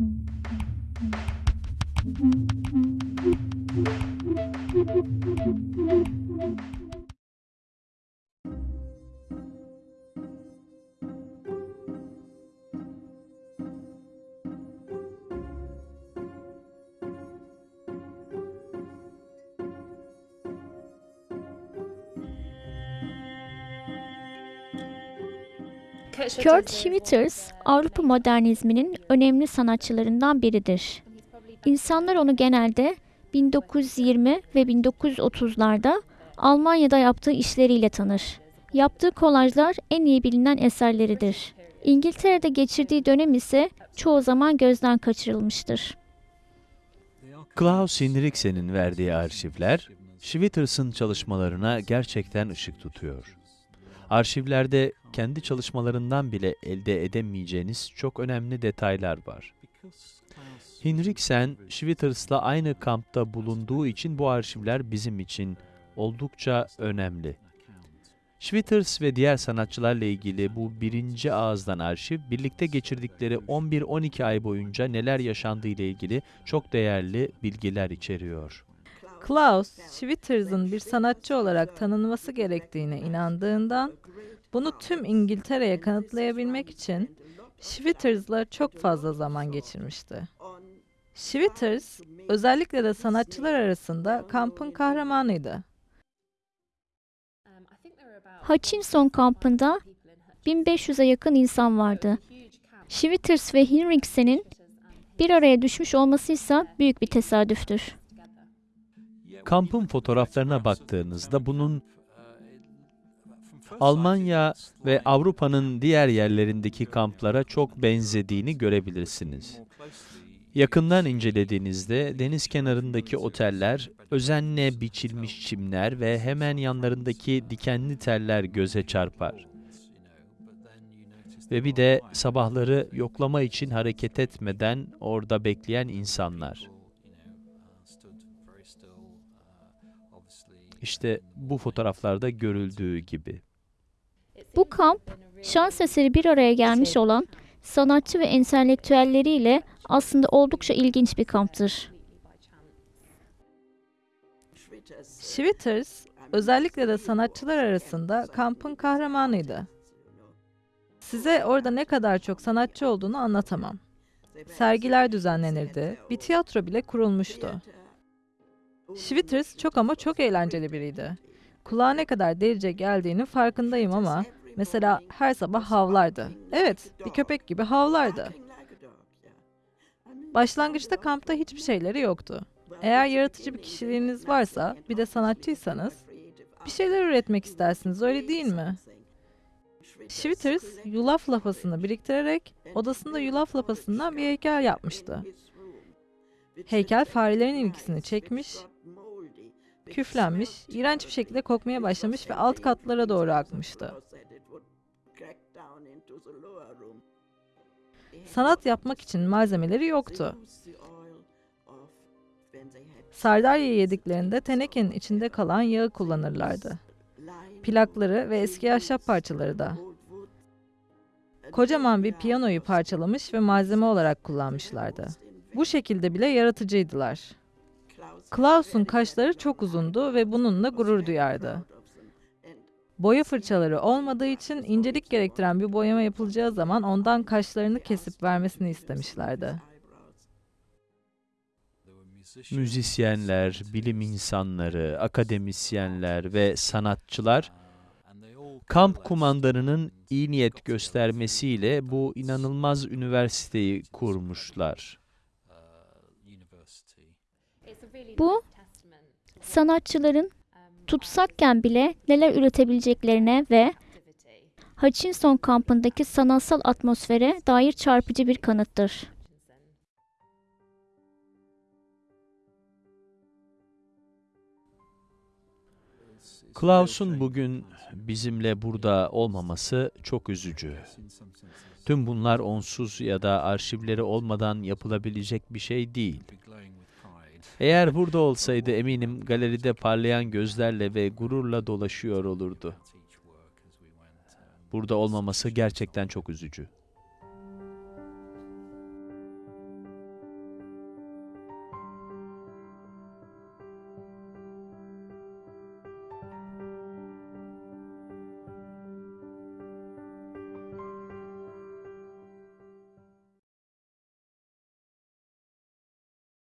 Thank you. Kurt Schwitters, Avrupa modernizminin önemli sanatçılarından biridir. İnsanlar onu genelde 1920 ve 1930'larda Almanya'da yaptığı işleriyle tanır. Yaptığı kolajlar en iyi bilinen eserleridir. İngiltere'de geçirdiği dönem ise çoğu zaman gözden kaçırılmıştır. Klaus Hinriksen'in verdiği arşivler, Schwitters'ın çalışmalarına gerçekten ışık tutuyor. Arşivlerde kendi çalışmalarından bile elde edemeyeceğiniz çok önemli detaylar var. Hinriksen, Schwitters'la aynı kampta bulunduğu için bu arşivler bizim için oldukça önemli. Schwitters ve diğer sanatçılarla ilgili bu birinci ağızdan arşiv, birlikte geçirdikleri 11-12 ay boyunca neler yaşandığı ile ilgili çok değerli bilgiler içeriyor. Klaus, Schwitters'ın bir sanatçı olarak tanınması gerektiğine inandığından, bunu tüm İngiltere'ye kanıtlayabilmek için Schwitters'la çok fazla zaman geçirmişti. Schwitters, özellikle de sanatçılar arasında kampın kahramanıydı. Hutchinson kampında 1500'e yakın insan vardı. Schwitters ve Hinriksen'in bir araya düşmüş olması ise büyük bir tesadüftür. Kampın fotoğraflarına baktığınızda bunun Almanya ve Avrupa'nın diğer yerlerindeki kamplara çok benzediğini görebilirsiniz. Yakından incelediğinizde deniz kenarındaki oteller, özenle biçilmiş çimler ve hemen yanlarındaki dikenli teller göze çarpar. Ve bir de sabahları yoklama için hareket etmeden orada bekleyen insanlar. İşte bu fotoğraflarda görüldüğü gibi. Bu kamp, şans eseri bir araya gelmiş olan sanatçı ve entelektüelleriyle aslında oldukça ilginç bir kamptır. Schwitters, özellikle de sanatçılar arasında kampın kahramanıydı. Size orada ne kadar çok sanatçı olduğunu anlatamam. Sergiler düzenlenirdi, bir tiyatro bile kurulmuştu. Schwitters çok ama çok eğlenceli biriydi. Kulağa ne kadar delice geldiğinin farkındayım ama mesela her sabah havlardı. Evet, bir köpek gibi havlardı. Başlangıçta kampta hiçbir şeyleri yoktu. Eğer yaratıcı bir kişiliğiniz varsa, bir de sanatçıysanız, bir şeyler üretmek istersiniz, öyle değil mi? Schwitters, yulaf lapasını biriktirerek odasında yulaf lapasından bir heykel yapmıştı. Heykel farelerin ilgisini çekmiş, küflenmiş, iğrenç bir şekilde kokmaya başlamış ve alt katlara doğru akmıştı. Sanat yapmak için malzemeleri yoktu. Sardalya yediklerinde tenekenin içinde kalan yağı kullanırlardı. Plakları ve eski ahşap parçaları da. Kocaman bir piyanoyu parçalamış ve malzeme olarak kullanmışlardı. Bu şekilde bile yaratıcıydılar. Klaus'un kaşları çok uzundu ve bununla gurur duyardı. Boya fırçaları olmadığı için incelik gerektiren bir boyama yapılacağı zaman ondan kaşlarını kesip vermesini istemişlerdi. Müzisyenler, bilim insanları, akademisyenler ve sanatçılar kamp kumandanının iyi niyet göstermesiyle bu inanılmaz üniversiteyi kurmuşlar. Bu, sanatçıların tutsakken bile neler üretebileceklerine ve Hutchinson kampındaki sanatsal atmosfere dair çarpıcı bir kanıttır. Klaus'un bugün bizimle burada olmaması çok üzücü. Tüm bunlar onsuz ya da arşivleri olmadan yapılabilecek bir şey değil. Eğer burada olsaydı eminim galeride parlayan gözlerle ve gururla dolaşıyor olurdu. Burada olmaması gerçekten çok üzücü.